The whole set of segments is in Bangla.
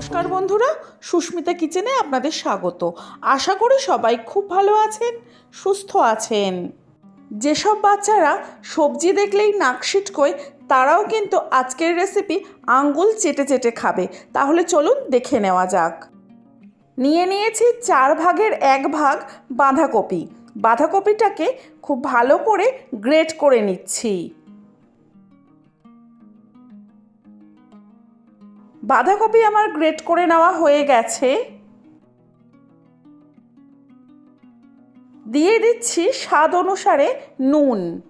নমস্কার বন্ধুরা, সুস্মিতা কিচেনে আপনাদের স্বাগত। আশা করি সবাই খুব ভালো আছেন, সুস্থ আছেন। যেসব বাচ্চারা সবজি দেখলেই নাক সিটকোয়, তারাও কিন্তু আজকের রেসিপি আঙ্গুল চেটে চেটে খাবে। তাহলে চলুন দেখে নেওয়া যাক। নিয়ে নিয়েছি চার ভাগের এক ভাগ বাঁধাকপি। বাঁধাকপিটাকে খুব ভালো করে গ্রেট করে নিচ্ছি। বাঁধাকপি আমার গ্রেট করে নেওয়া হয়ে গেছে। দিয়ে দিচ্ছি স্বাদ অনুসারে নুন।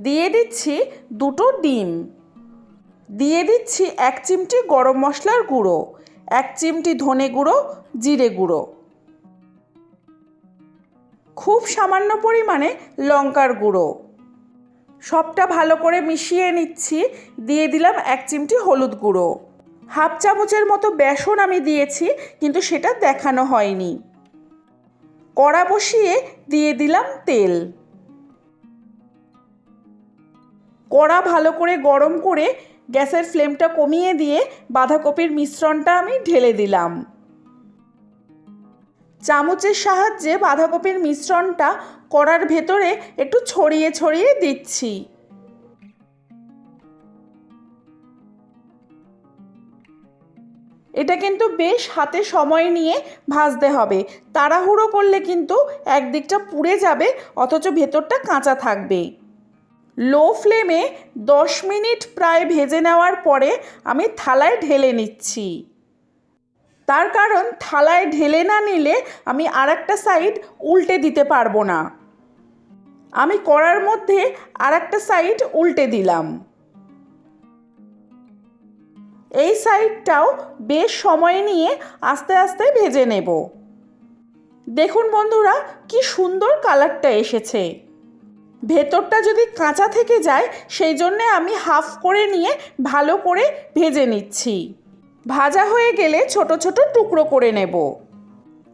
দিয়ে দিচ্ছি দুটো ডিম। দিয়ে দিচ্ছি এক চিমটি গরম মশলার গুঁড়ো, এক চিমটি ধনে গুঁড়ো, জিরে গুঁড়ো। খুব সামান্য পরিমাণে লঙ্কার গুঁড়ো। সবটা ভালো করে মিশিয়ে নিচ্ছি। দিয়ে দিলাম এক চিমটি হলুদ গুঁড়ো। হাফ চামচের মতো বেসন আমি দিয়েছি, কিন্তু সেটা দেখানো হয়নি। কড়া বসিয়ে দিয়ে দিলাম তেল। কড়া ভালো করে গরম করে গ্যাসের ফ্লেমটা কমিয়ে দিয়ে বাঁধাকপির মিশ্রণটা আমি ঢেলে দিলাম। চামচের সাহায্যে বাঁধাকপির মিশ্রণটা কড়ার ভেতরে একটু ছড়িয়ে ছড়িয়ে দিচ্ছি। এটা কিন্তু বেশ হাতে সময় নিয়ে ভাজতে হবে। তাড়াহুড়ো করলে কিন্তু একদিকটা পুড়ে যাবে, অথচ ভেতরটা কাঁচা থাকবে। লো ফ্লেমে দশ মিনিট প্রায় ভেজে নেওয়ার পরে আমি থালায় ঢেলে নিচ্ছি। তার কারণ থালায় ঢেলে না নিলে আমি আর একটা সাইড উল্টে দিতে পারব না। আমি কড়ার মধ্যে আর একটা সাইড উল্টে দিলাম। এই সাইডটাও বেশ সময় নিয়ে আস্তে আস্তে ভেজে নেব। দেখুন বন্ধুরা, কি সুন্দর কালারটা এসেছে। ভেতরটা যদি কাঁচা থেকে যায়, সেই জন্যে আমি হাফ করে নিয়ে ভালো করে ভেজে নিচ্ছি। ভাজা হয়ে গেলে ছোট ছোট টুকরো করে নেব।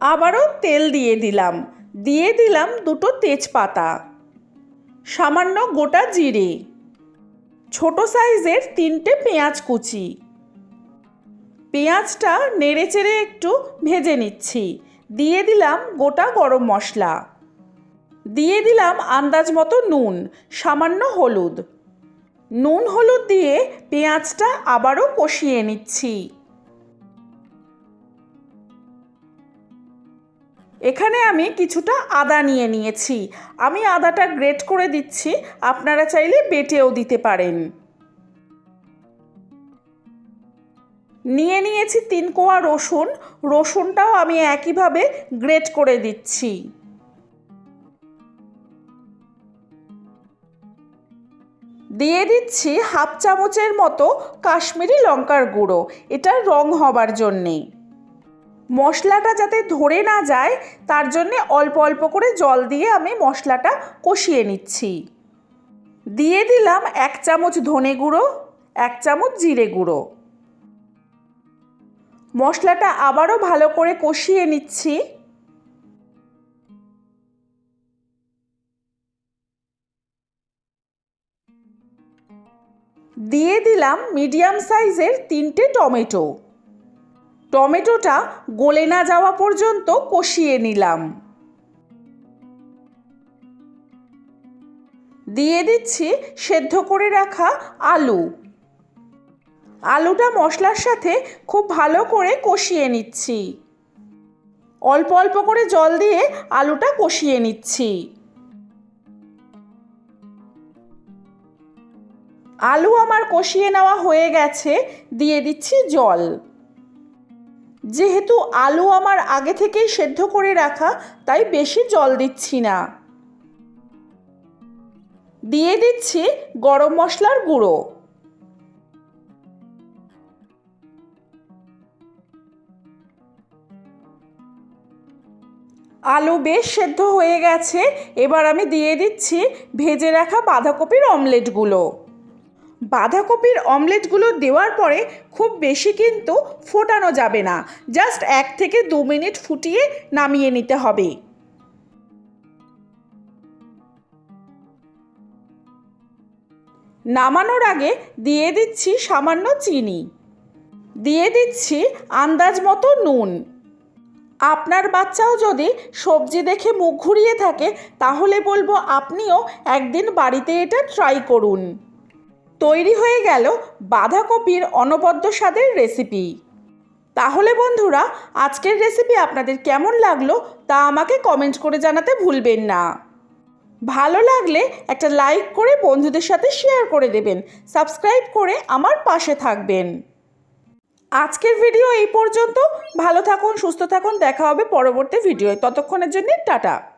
আবারও তেল দিয়ে দিলাম। দিয়ে দিলাম দুটো তেজপাতা। সামান্য গোটা জিরে। ছোট সাইজের তিনটে পেঁয়াজ কুচি। পেঁয়াজটা নেড়ে চেড়ে একটু ভেজে নিচ্ছি। দিয়ে দিলাম গোটা গরম মশলা। দিয়ে দিলাম আন্দাজ মতো নুন, সামান্য হলুদ। নুন হলুদ দিয়ে পেঁয়াজটা আবারও কষিয়ে নিচ্ছি। এখানে আমি কিছুটা আদা নিয়ে নিয়েছি। আমি আদাটা গ্রেট করে দিচ্ছি, আপনারা চাইলে বেটেও দিতে পারেন। নিয়ে নিয়েছি তিন কোয়া রসুন। রসুনটাও আমি একইভাবে গ্রেট করে দিচ্ছি। দিয়ে দিচ্ছি হাফ চামচের মতো কাশ্মীরি লঙ্কার গুঁড়ো। এটা রং হবার জন্যে। মশলাটা যাতে ধরে না যায়, তার জন্যে অল্প অল্প করে জল দিয়ে আমি মশলাটা কষিয়ে নিচ্ছি। দিয়ে দিলাম এক চামচ ধনে গুঁড়ো, এক চামচ জিরে গুঁড়ো। মশলাটা আবারও ভালো করে কষিয়ে নিচ্ছি। দিয়ে দিলাম মিডিয়াম সাইজের তিনটে টমেটো। টমেটোটা গলে না যাওয়া পর্যন্ত কষিয়ে নিলাম। দিয়ে দিচ্ছি সেদ্ধ করে রাখা আলু। আলুটা মশলার সাথে খুব ভালো করে কষিয়ে নিচ্ছি। অল্প অল্প করে জল দিয়ে আলুটা কষিয়ে নিচ্ছি। আলু আমার কষিয়ে নেওয়া হয়ে গেছে, দিয়ে দিচ্ছি জল। যেহেতু আলু আমার আগে থেকেই সেদ্ধ করে রাখা, তাই বেশি জল দিচ্ছি না। দিয়ে দিচ্ছি গরম মশলার গুঁড়ো। আলু বেশ সেদ্ধ হয়ে গেছে, এবার আমি দিয়ে দিচ্ছি ভেজে রাখা বাঁধাকপির অমলেটগুলো। বাঁধাকপির অমলেটগুলো দেওয়ার পরে খুব বেশি কিন্তু ফোটানো যাবে না। জাস্ট এক থেকে দু মিনিট ফুটিয়ে নামিয়ে নিতে হবে। নামানোর আগে দিয়ে দিচ্ছি সামান্য চিনি। দিয়ে দিচ্ছি আন্দাজ মতো নুন। আপনার বাচ্চাও যদি সবজি দেখে মুখ ঘুরিয়ে থাকে, তাহলে বলব আপনিও একদিন বাড়িতে এটা ট্রাই করুন। তৈরি হয়ে গেল বাঁধাকপির অনবদ্য স্বাদের রেসিপি। তাহলে বন্ধুরা, আজকের রেসিপি আপনাদের কেমন লাগল তা আমাকে কমেন্ট করে জানাতে ভুলবেন না। ভালো লাগলে একটা লাইক করে বন্ধুদের সাথে শেয়ার করে দেবেন, সাবস্ক্রাইব করে আমার পাশে থাকবেন। আজকের ভিডিও এই পর্যন্ত। ভালো থাকুন, সুস্থ থাকুন, দেখা হবে পরবর্তী ভিডিওয়। ততক্ষণের জন্য টাটা।